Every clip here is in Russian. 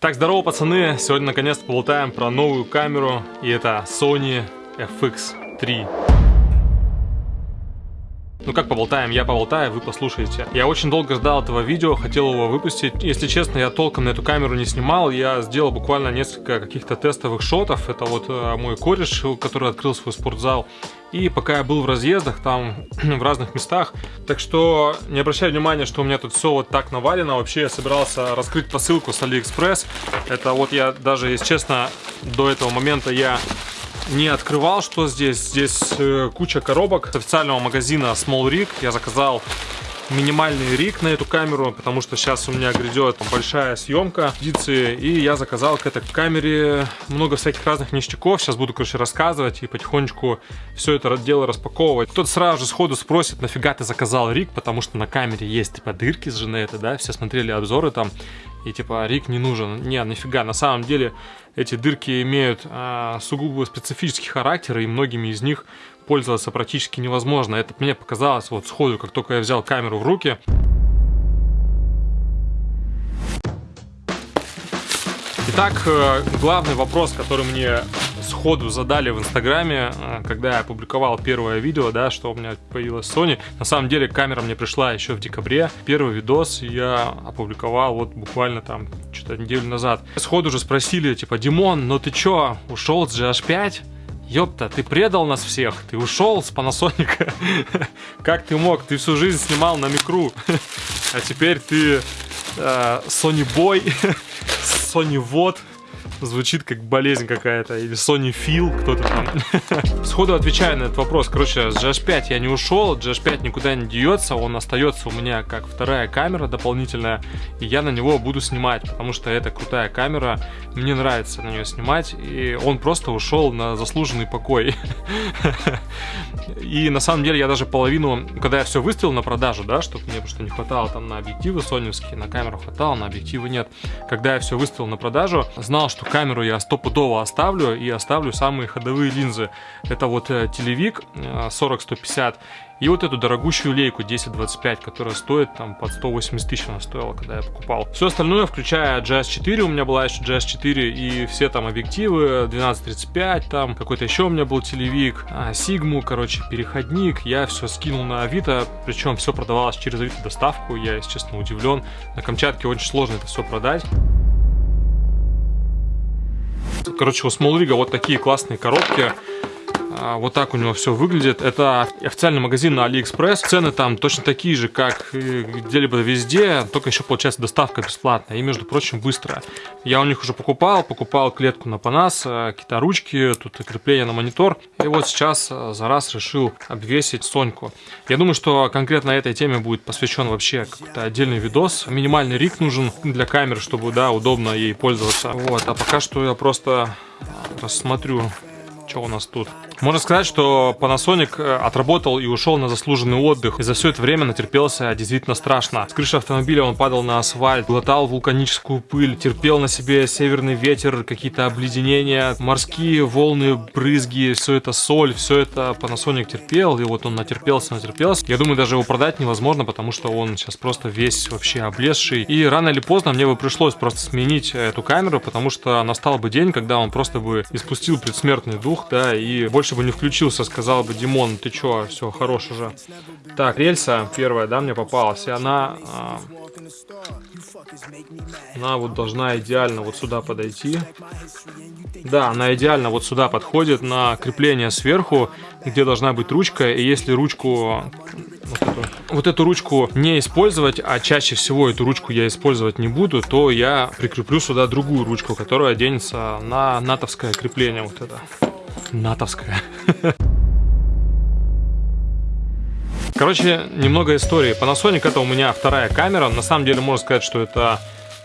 Так, здорово, пацаны! Сегодня наконец-то поболтаем про новую камеру, и это Sony FX3. Ну как поболтаем, я поболтаю, вы послушаете. Я очень долго ждал этого видео, хотел его выпустить. Если честно, я толком на эту камеру не снимал, я сделал буквально несколько каких-то тестовых шотов. Это вот э, мой кореш, который открыл свой спортзал. И пока я был в разъездах, там, в разных местах, так что не обращай внимания, что у меня тут все вот так навалено. Вообще я собирался раскрыть посылку с Алиэкспресс. Это вот я даже, если честно, до этого момента я не открывал, что здесь. Здесь э, куча коробок с официального магазина Small Rig. Я заказал минимальный рик на эту камеру, потому что сейчас у меня грядет большая съемка эдиции, и я заказал к этой камере много всяких разных ништяков. Сейчас буду, короче, рассказывать и потихонечку все это дело распаковывать. Кто-то сразу же сходу спросит, нафига ты заказал рик, потому что на камере есть типа дырки с женеты, да, все смотрели обзоры там, и типа рик не нужен. Не, нафига, на самом деле эти дырки имеют а, сугубо специфический характер, и многими из них пользоваться практически невозможно. Это мне показалось вот сходу, как только я взял камеру в руки. Итак, э, главный вопрос, который мне сходу задали в Инстаграме, э, когда я опубликовал первое видео, да, что у меня появилась Sony. На самом деле камера мне пришла еще в декабре. Первый видос я опубликовал вот буквально там что-то неделю назад. Сходу же спросили, типа, Димон, ну ты чё, ушел с GH5? Ёпта, ты предал нас всех, ты ушел с Panasonic. как ты мог? Ты всю жизнь снимал на микру. а теперь ты э, Sony Boy, Sony Вот звучит как болезнь какая-то, или Sony Phil, кто-то там. Сходу отвечаю на этот вопрос. Короче, с GH5 я не ушел, GH5 никуда не деется, он остается у меня как вторая камера дополнительная, и я на него буду снимать, потому что это крутая камера, мне нравится на нее снимать, и он просто ушел на заслуженный покой. И на самом деле я даже половину, когда я все выставил на продажу, да, чтобы мне просто не хватало там на объективы соневские, на камеру хватало, на объективы нет. Когда я все выставил на продажу, знал, что камеру я стопудово оставлю и оставлю самые ходовые линзы. Это вот э, телевик 40-150 э, и вот эту дорогущую лейку 1025, которая стоит там под 180 тысяч она стоила, когда я покупал. Все остальное, включая GS4, у меня была еще GS4 и все там объективы 1235, там какой-то еще у меня был телевик, а, Сигму, короче, переходник, я все скинул на Авито, причем все продавалось через Авито доставку, я, если честно, удивлен. На Камчатке очень сложно это все продать. Короче, у Смолрига вот такие классные коробки. А, вот так у него все выглядит. Это официальный магазин на Алиэкспресс. Цены там точно такие же, как где-либо везде, только еще получается доставка бесплатная и, между прочим, быстрая. Я у них уже покупал, покупал клетку на Панас, э, какие-то ручки, тут крепление на монитор. И вот сейчас э, за раз решил обвесить Соньку. Я думаю, что конкретно этой теме будет посвящен вообще какой-то отдельный видос. Минимальный рик нужен для камеры, чтобы, да, удобно ей пользоваться. Вот, а пока что я просто рассмотрю что у нас тут? Можно сказать, что Panasonic э, отработал и ушел на заслуженный отдых. И за все это время натерпелся действительно страшно. С крыши автомобиля он падал на асфальт, глотал вулканическую пыль, терпел на себе северный ветер, какие-то обледенения, морские волны, брызги, все это соль, все это Panasonic терпел. И вот он натерпелся, натерпелся. Я думаю, даже его продать невозможно, потому что он сейчас просто весь вообще облезший. И рано или поздно мне бы пришлось просто сменить эту камеру, потому что настал бы день, когда он просто бы испустил предсмертный дух дух, да, и больше бы не включился, сказал бы, Димон, ты чё, все, хорош уже. Так, рельса первая, да, мне попалась, и она... А, она вот должна идеально вот сюда подойти. Да, она идеально вот сюда подходит на крепление сверху, где должна быть ручка, и если ручку вот эту, вот эту ручку не использовать, а чаще всего эту ручку я использовать не буду, то я прикреплю сюда другую ручку, которая оденется на натовское крепление вот это натовская. Короче, немного истории. Panasonic это у меня вторая камера. На самом деле можно сказать, что это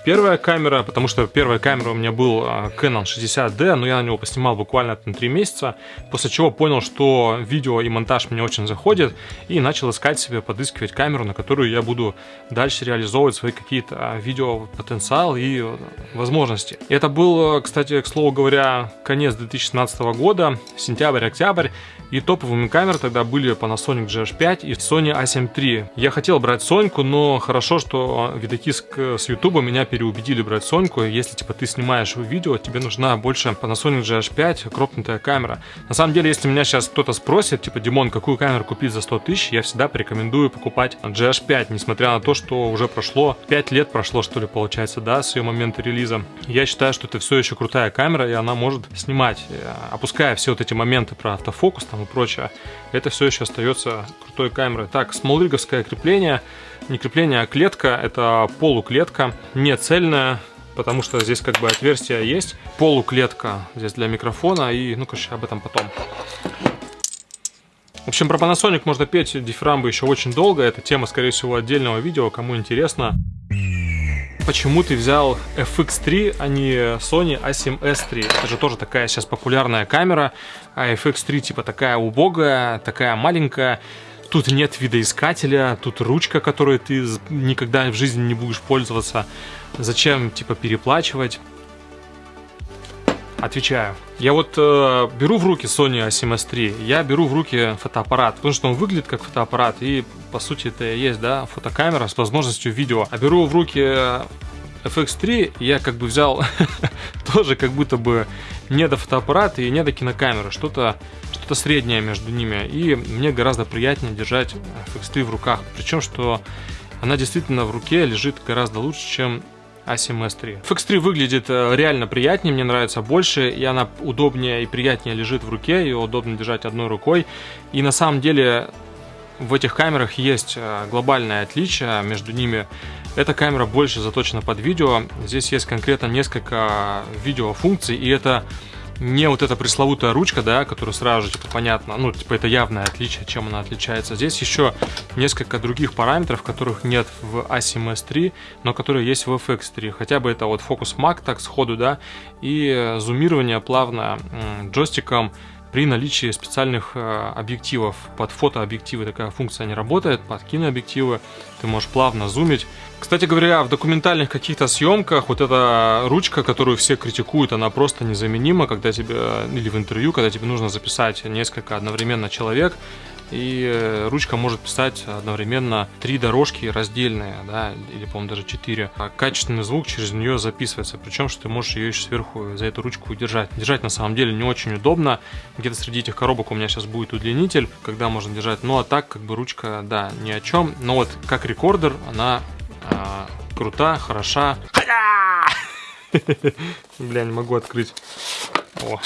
первая камера, потому что первая камера у меня был а, Canon 60D, но я на него поснимал буквально на 3 месяца, после чего понял, что видео и монтаж мне очень заходит, и начал искать себе, подыскивать камеру, на которую я буду дальше реализовывать свои какие-то а, видео потенциал и э, возможности. Это был, кстати, к слову говоря, конец 2017 года, сентябрь-октябрь, и топовыми камерами тогда были Panasonic GH5 и Sony A7 III. Я хотел брать Соньку, но хорошо, что видокиск с YouTube меня переубедили брать Соньку. Если, типа, ты снимаешь видео, тебе нужна больше Panasonic GH5 кропнутая камера. На самом деле, если меня сейчас кто-то спросит, типа, Димон, какую камеру купить за 100 тысяч, я всегда порекомендую покупать GH5, несмотря на то, что уже прошло 5 лет прошло, что ли, получается, да, с ее момента релиза. Я считаю, что это все еще крутая камера, и она может снимать, э, опуская все вот эти моменты про автофокус там и прочее, это все еще остается крутой камерой. Так, смолриговское крепление, не крепление, а клетка, это полуклетка, не цельная, потому что здесь как бы отверстие есть. Полуклетка здесь для микрофона и, ну, короче, об этом потом. В общем, про Panasonic можно петь дифирамбы еще очень долго. Это тема, скорее всего, отдельного видео, кому интересно. Почему ты взял FX3, а не Sony A7S III? Это же тоже такая сейчас популярная камера, а FX3 типа такая убогая, такая маленькая. Тут нет видоискателя, тут ручка, которой ты никогда в жизни не будешь пользоваться. Зачем, типа, переплачивать? Отвечаю. Я вот э, беру в руки Sony A7S III, я беру в руки фотоаппарат, потому что он выглядит как фотоаппарат, и по сути это и есть, да, фотокамера с возможностью видео. А беру в руки FX3, я как бы взял тоже как будто бы не до фотоаппарата и не до кинокамеры, что-то что среднее между ними. И мне гораздо приятнее держать FX3 в руках, причем что она действительно в руке лежит гораздо лучше, чем A7S3. FX3 выглядит э, реально приятнее, мне нравится больше, и она удобнее и приятнее лежит в руке, ее удобно держать одной рукой. И на самом деле в этих камерах есть э, глобальное отличие между ними. Эта камера больше заточена под видео. Здесь есть конкретно несколько видеофункций, и это не вот эта пресловутая ручка, да, которая сразу же, типа, понятно, ну, типа, это явное отличие, чем она отличается. Здесь еще несколько других параметров, которых нет в A7S3, но которые есть в FX3. Хотя бы это вот фокус Mac так сходу, да, и зумирование плавно джойстиком при наличии специальных э, объективов. Под фотообъективы такая функция не работает, под кинообъективы ты можешь плавно зумить. Кстати говоря, в документальных каких-то съемках вот эта ручка, которую все критикуют, она просто незаменима, когда тебе, или в интервью, когда тебе нужно записать несколько одновременно человек, и э, ручка может писать одновременно три дорожки раздельные, да, или, по-моему, даже четыре. А качественный звук через нее записывается, причем, что ты можешь ее еще сверху за эту ручку держать. Держать на самом деле не очень удобно. Где-то среди этих коробок у меня сейчас будет удлинитель, когда можно держать. Ну, а так, как бы ручка, да, ни о чем. Но вот как рекордер, она а, крута, хороша. Бля, не могу открыть. О,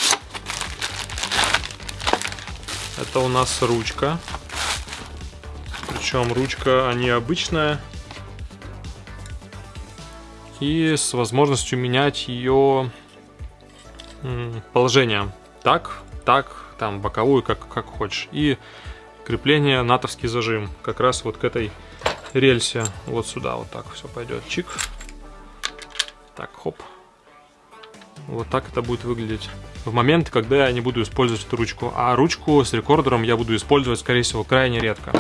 это у нас ручка. Причем ручка необычная. И с возможностью менять ее положение. Так, так, там боковую, как, как хочешь. И крепление натовский зажим. Как раз вот к этой рельсе. Вот сюда вот так все пойдет. Чик. Так, хоп. Вот так это будет выглядеть в момент, когда я не буду использовать эту ручку. А ручку с рекордером я буду использовать, скорее всего, крайне редко.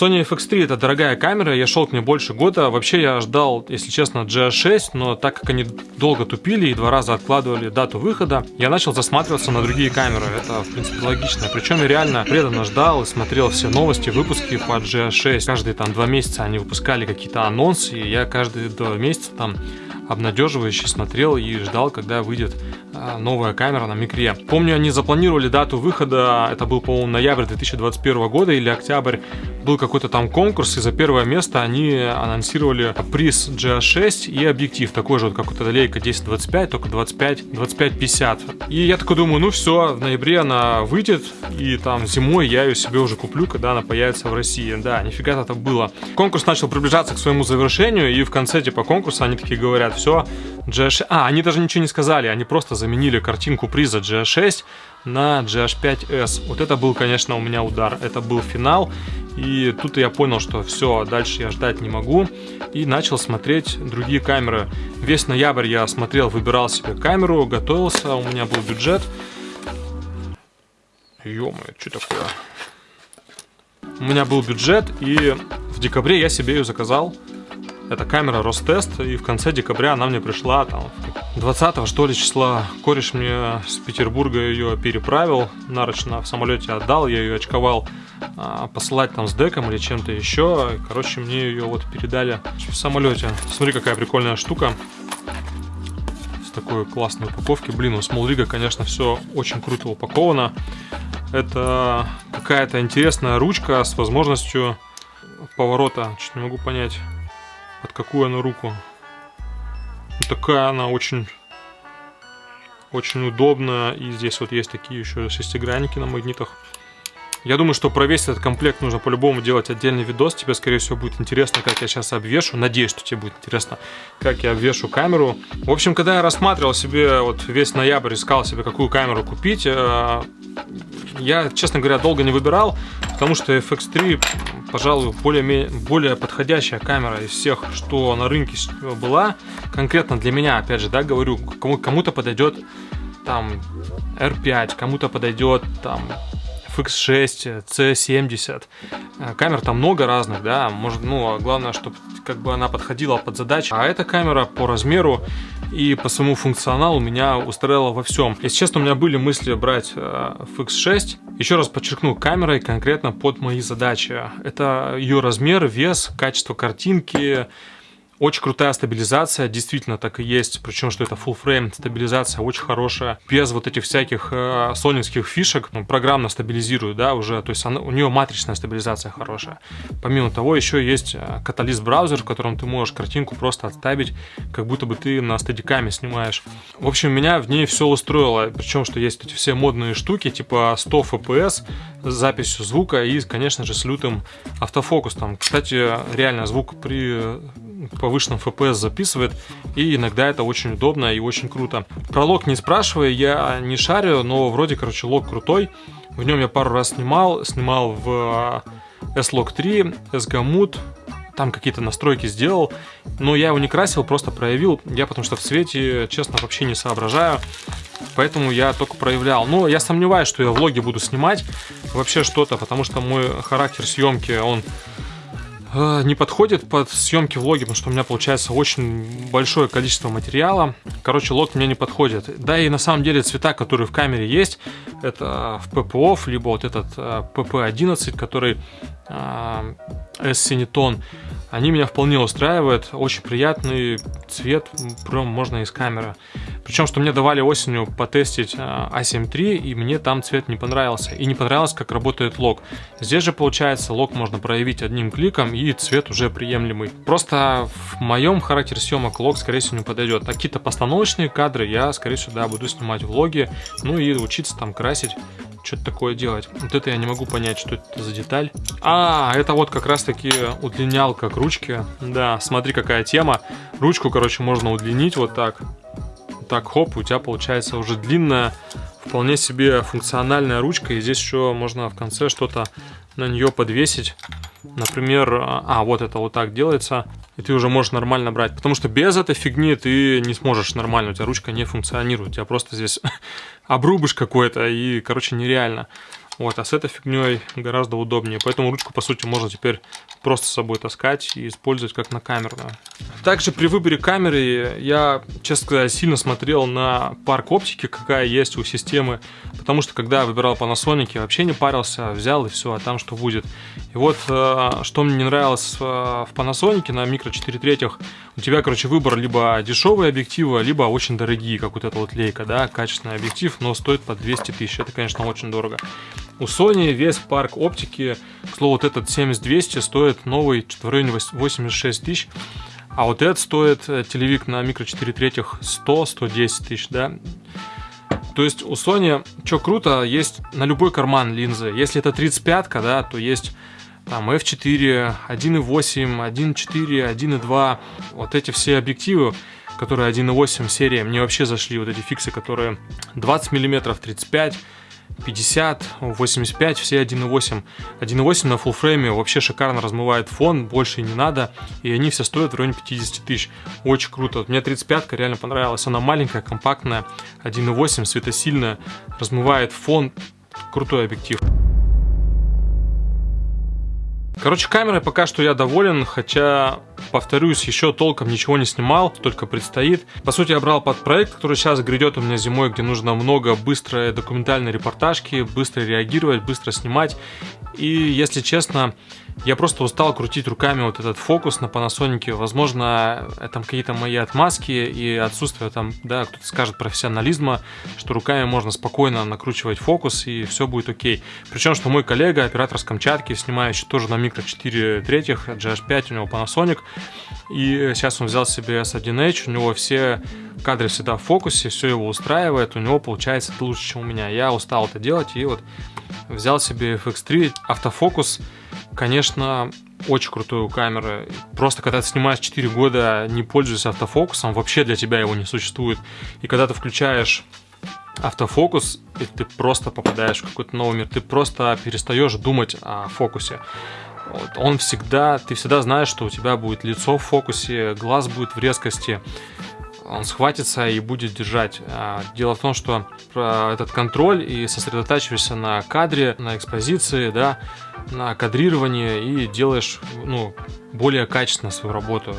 Sony FX3 это дорогая камера, я шел к ней больше года. Вообще я ждал, если честно, GH6, но так как они долго тупили и два раза откладывали дату выхода, я начал засматриваться на другие камеры. Это, в принципе, логично. Причем я реально преданно ждал и смотрел все новости, выпуски по GH6. Каждые там два месяца они выпускали какие-то анонсы, и я каждые два месяца там обнадеживающе смотрел и ждал, когда выйдет новая камера на микре. Помню, они запланировали дату выхода, это был, по-моему, ноябрь 2021 года или октябрь, был какой-то там конкурс, и за первое место они анонсировали приз GH6 и объектив, такой же вот, как у эта лейка 1025, только 25, 25 И я такой думаю, ну все, в ноябре она выйдет, и там зимой я ее себе уже куплю, когда она появится в России. Да, нифига это было. Конкурс начал приближаться к своему завершению, и в конце типа конкурса они такие говорят, все, GH... А, они даже ничего не сказали, они просто заменили картинку приза GH6 на GH5S. Вот это был, конечно, у меня удар. Это был финал. И тут я понял, что все, дальше я ждать не могу. И начал смотреть другие камеры. Весь ноябрь я смотрел, выбирал себе камеру, готовился, у меня был бюджет. ё что такое? У меня был бюджет, и в декабре я себе ее заказал. Это камера Ростест, и в конце декабря она мне пришла, там, 20 что ли числа. Кореш мне с Петербурга ее переправил, нарочно в самолете отдал, я ее очковал а, посылать там с деком или чем-то еще. Короче, мне ее вот передали в самолете. Смотри, какая прикольная штука с такой классной упаковки. Блин, у Small конечно, все очень круто упаковано. Это какая-то интересная ручка с возможностью поворота. Чуть не могу понять, под какую она руку. Вот такая она очень очень удобная. И здесь вот есть такие еще шестигранники на магнитах. Я думаю, что про весь этот комплект нужно по-любому делать отдельный видос. Тебе, скорее всего, будет интересно, как я сейчас обвешу. Надеюсь, что тебе будет интересно, как я обвешу камеру. В общем, когда я рассматривал себе, вот весь ноябрь искал себе, какую камеру купить, э, я, честно говоря, долго не выбирал, потому что FX3, пожалуй, более, более подходящая камера из всех, что на рынке была. Конкретно для меня, опять же, да, говорю, кому-то подойдет там R5, кому-то подойдет там FX6, C70. Э, камер там много разных, да, может, ну, а главное, чтобы как бы она подходила под задачи. А эта камера по размеру и по своему функционалу меня устраивала во всем. Если честно, у меня были мысли брать э, FX6. Еще раз подчеркну, камерой конкретно под мои задачи. Это ее размер, вес, качество картинки, очень крутая стабилизация, действительно так и есть, причем что это full frame стабилизация очень хорошая, без вот этих всяких э, сонинских фишек, ну, программно стабилизирует, да, уже, то есть она, у нее матричная стабилизация хорошая. Помимо того, еще есть э, каталист браузер, в котором ты можешь картинку просто отставить, как будто бы ты на стадикаме снимаешь. В общем, меня в ней все устроило, причем, что есть эти все модные штуки, типа 100 FPS с записью звука и, конечно же, с лютым автофокусом. Кстати, реально звук при повышенном FPS записывает, и иногда это очень удобно и очень круто. Про лог не спрашивай, я не шарю, но вроде, короче, лог крутой. В нем я пару раз снимал, снимал в S-Log 3, S-Gamut, там какие-то настройки сделал, но я его не красил, просто проявил. Я потому что в цвете, честно, вообще не соображаю, поэтому я только проявлял. Но я сомневаюсь, что я влоги буду снимать вообще что-то, потому что мой характер съемки, он Э, не подходит под съемки влоги, потому что у меня получается очень большое количество материала. Короче, лог мне не подходит. Да и на самом деле цвета, которые в камере есть, это в PPOF, либо вот этот PP11, э, который S-синетон, они меня вполне устраивают. Очень приятный цвет, прям можно из камеры. Причем, что мне давали осенью потестить A7 а III, и мне там цвет не понравился. И не понравилось, как работает лог. Здесь же, получается, лог можно проявить одним кликом, и цвет уже приемлемый. Просто в моем характере съемок лог, скорее всего, не подойдет. А какие-то постановочные кадры я, скорее всего, да, буду снимать влоги, ну и учиться там красить что-то такое делать. Вот это я не могу понять, что это за деталь. А, это вот как раз таки удлинялка к ручке. Да, смотри, какая тема. Ручку, короче, можно удлинить вот так. Так, хоп, у тебя получается уже длинная, вполне себе функциональная ручка. И здесь еще можно в конце что-то на нее подвесить. Например, а, вот это вот так делается, и ты уже можешь нормально брать. Потому что без этой фигни ты не сможешь нормально, у тебя ручка не функционирует. У тебя просто здесь обрубыш какой-то, и, короче, нереально. Вот, а с этой фигней гораздо удобнее. Поэтому ручку, по сути, можно теперь просто с собой таскать и использовать как на камерную. Также при выборе камеры я, честно сказать, сильно смотрел на парк оптики, какая есть у системы. Потому что, когда я выбирал Panasonic, я вообще не парился, взял и все, а там что будет. И вот, э, что мне не нравилось в Panasonic на микро 4 третьих, у тебя, короче, выбор либо дешевые объективы, либо очень дорогие, как вот эта вот лейка, да, качественный объектив, но стоит по 200 тысяч. Это, конечно, очень дорого. У Sony весь парк оптики, к слову, вот этот 7200 стоит новый в районе 86 тысяч. А вот этот стоит э, телевик на микро 4 третьих 100-110 тысяч, да. То есть у Sony, что круто, есть на любой карман линзы. Если это 35 да, то есть там f4, 1.8, 1.4, 1.2. Вот эти все объективы, которые 1.8 серия, мне вообще зашли вот эти фиксы, которые 20 мм, 35 50, 85, все 1.8. 1.8 на full фрейме вообще шикарно размывает фон, больше не надо, и они все стоят в районе 50 тысяч. Очень круто. Вот мне 35 реально понравилась. Она маленькая, компактная, 1.8, светосильная, размывает фон. Крутой объектив. Короче, камерой пока что я доволен, хотя Повторюсь, еще толком ничего не снимал, только предстоит. По сути, я брал под проект, который сейчас грядет у меня зимой, где нужно много быстрой документальной репортажки, быстро реагировать, быстро снимать. И, если честно, я просто устал крутить руками вот этот фокус на Panasonic. Возможно, это какие-то мои отмазки и отсутствие там, да, кто-то скажет профессионализма, что руками можно спокойно накручивать фокус и все будет окей. Причем, что мой коллега, оператор с Камчатки, снимающий тоже на микро 4 третьих, GH5, у него Panasonic, и сейчас он взял себе S1H, у него все кадры всегда в фокусе, все его устраивает, у него получается лучше, чем у меня. Я устал это делать и вот взял себе FX3 автофокус конечно, очень крутую камеру. Просто когда ты снимаешь 4 года, не пользуясь автофокусом, вообще для тебя его не существует. И когда ты включаешь автофокус, и ты просто попадаешь в какой-то новый мир, ты просто перестаешь думать о фокусе. Вот. Он всегда, ты всегда знаешь, что у тебя будет лицо в фокусе, глаз будет в резкости, он схватится и будет держать. А, дело в том, что этот контроль и сосредотачиваешься на кадре, на экспозиции, да, на кадрирование и делаешь ну, более качественно свою работу.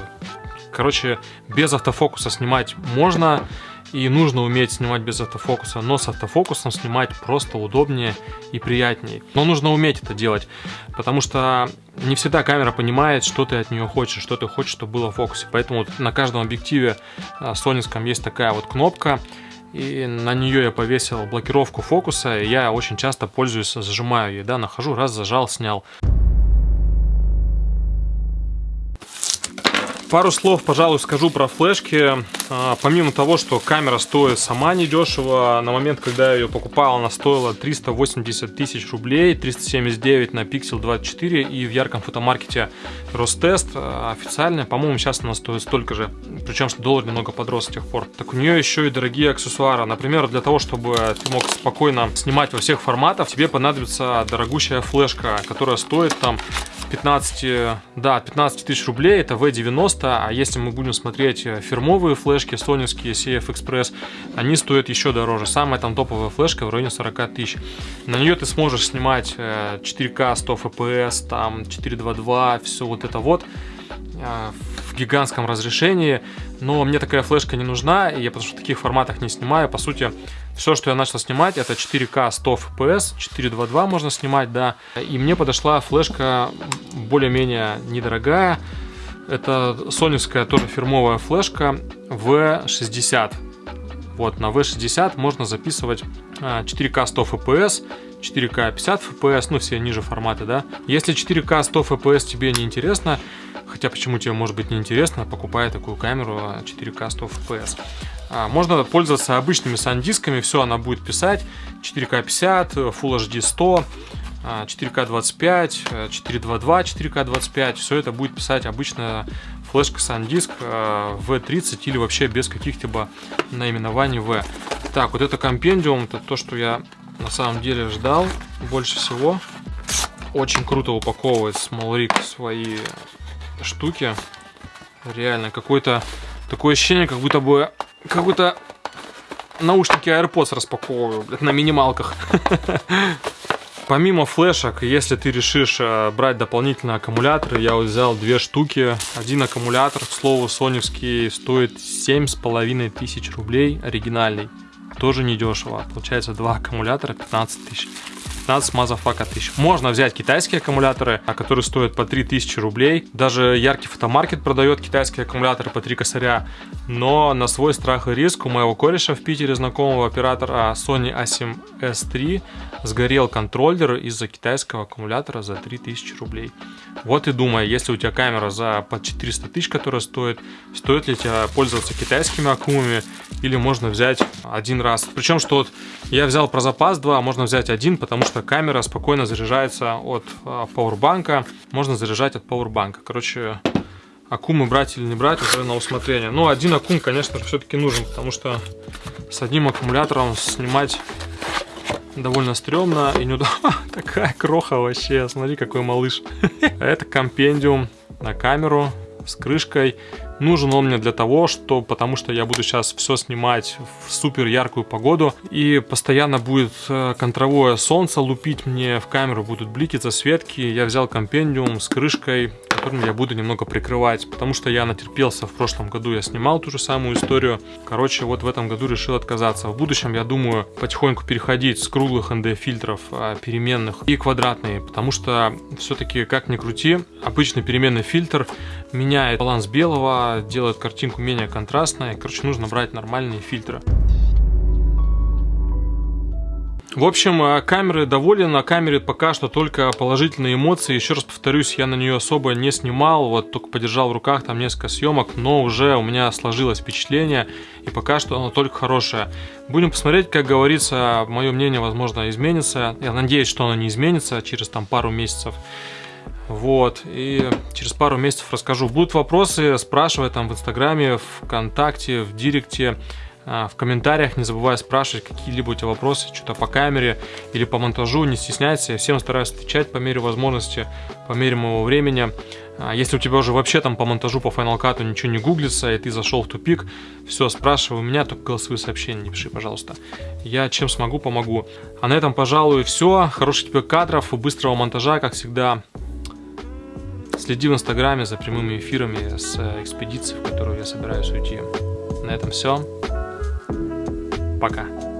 Короче, без автофокуса снимать можно, и нужно уметь снимать без автофокуса, но с автофокусом снимать просто удобнее и приятнее. Но нужно уметь это делать, потому что не всегда камера понимает, что ты от нее хочешь, что ты хочешь, чтобы было в фокусе. Поэтому на каждом объективе а, сонинском есть такая вот кнопка, и на нее я повесил блокировку фокуса, и я очень часто пользуюсь, зажимаю ее, да, нахожу, раз зажал, снял. Пару слов, пожалуй, скажу про флешки. А, помимо того, что камера стоит сама недешево, на момент, когда я ее покупал, она стоила 380 тысяч рублей, 379 на Pixel 24 и в ярком фотомаркете Ростест а, официально, по-моему, сейчас она стоит столько же, причем что доллар немного подрос с тех пор. Так у нее еще и дорогие аксессуары. Например, для того, чтобы ты мог спокойно снимать во всех форматах, тебе понадобится дорогущая флешка, которая стоит там 15, да, 15 тысяч рублей, это V90, а если мы будем смотреть э, фирмовые флешки, соневские CF Express, они стоят еще дороже. Самая там топовая флешка в районе 40 тысяч. На нее ты сможешь снимать 4К 100 FPS, там 422, все вот это вот э, в гигантском разрешении, но мне такая флешка не нужна, я потому что в таких форматах не снимаю. По сути, все, что я начал снимать, это 4К 100 FPS, 422 можно снимать, да. И мне подошла флешка более-менее недорогая. Это соневская тоже фирмовая флешка V60. Вот, на V60 можно записывать 4К 100 FPS, 4К 50 FPS, ну все ниже форматы, да. Если 4К 100 FPS тебе не интересно, хотя почему тебе может быть не интересно, покупай такую камеру 4К 100 FPS. Можно пользоваться обычными сандисками, все она будет писать. 4К 50, Full HD 100, 4К 25, 422, 4К 25. Все это будет писать обычная флешка SanDisk V30 или вообще без каких-либо наименований V. Так, вот это компендиум, это то, что я на самом деле ждал больше всего. Очень круто упаковывает Smallrig свои штуки. Реально, какой-то такое ощущение, как будто бы как будто наушники AirPods распаковываю, блядь, на минималках. Помимо флешек, если ты решишь э, брать дополнительные аккумуляторы, я вот взял две штуки. Один аккумулятор, к слову, соневский, стоит половиной тысяч рублей, оригинальный. Тоже недешево. Получается два аккумулятора 15 тысяч. 15 motherfucker тысяч. Можно взять китайские аккумуляторы, а которые стоят по 3000 рублей. Даже яркий фотомаркет продает китайские аккумуляторы по 3 косаря. Но на свой страх и риск у моего кореша в Питере знакомого оператора Sony A7 S3 сгорел контроллер из-за китайского аккумулятора за 3000 рублей. Вот и думай, если у тебя камера за под 400 тысяч, которая стоит, стоит ли тебе пользоваться китайскими аккумами или можно взять один раз. Причем, что вот я взял про запас 2, можно взять один, потому что камера спокойно заряжается от а, пауэрбанка, можно заряжать от пауэрбанка. Короче, аккумы брать или не брать уже на усмотрение. Но один аккум, конечно же, все-таки нужен, потому что с одним аккумулятором снимать довольно стрёмно и неудобно. Такая кроха вообще, смотри, какой малыш. Это компендиум на камеру с крышкой. Нужен он мне для того, что, потому что я буду сейчас все снимать в супер яркую погоду. И постоянно будет э, контровое солнце лупить мне в камеру, будут блики, засветки. Я взял компендиум с крышкой, которыми я буду немного прикрывать, потому что я натерпелся в прошлом году, я снимал ту же самую историю. Короче, вот в этом году решил отказаться. В будущем я думаю потихоньку переходить с круглых ND фильтров а, переменных и квадратные, потому что все-таки, как ни крути, обычный переменный фильтр меняет баланс белого, делает картинку менее контрастной. Короче, нужно брать нормальные фильтры. В общем, э, камеры доволен, на камере пока что только положительные эмоции. Еще раз повторюсь, я на нее особо не снимал, вот только подержал в руках там несколько съемок, но уже у меня сложилось впечатление, и пока что оно только хорошее. Будем посмотреть, как говорится, мое мнение, возможно, изменится. Я надеюсь, что оно не изменится через там пару месяцев. Вот, и через пару месяцев расскажу. Будут вопросы, спрашивай там в Инстаграме, ВКонтакте, в Директе. А, в комментариях не забывай спрашивать какие-либо у тебя вопросы, что-то по камере или по монтажу, не стесняйся, я всем стараюсь отвечать по мере возможности, по мере моего времени. А, если у тебя уже вообще там по монтажу, по Final Cut ничего не гуглится, и ты зашел в тупик, все, спрашивай у меня, только голосовые сообщения не пиши, пожалуйста. Я чем смогу, помогу. А на этом, пожалуй, все. Хороших тебе кадров быстрого монтажа, как всегда. Следи в инстаграме за прямыми эфирами с экспедиции, в которую я собираюсь уйти. На этом все. Пока.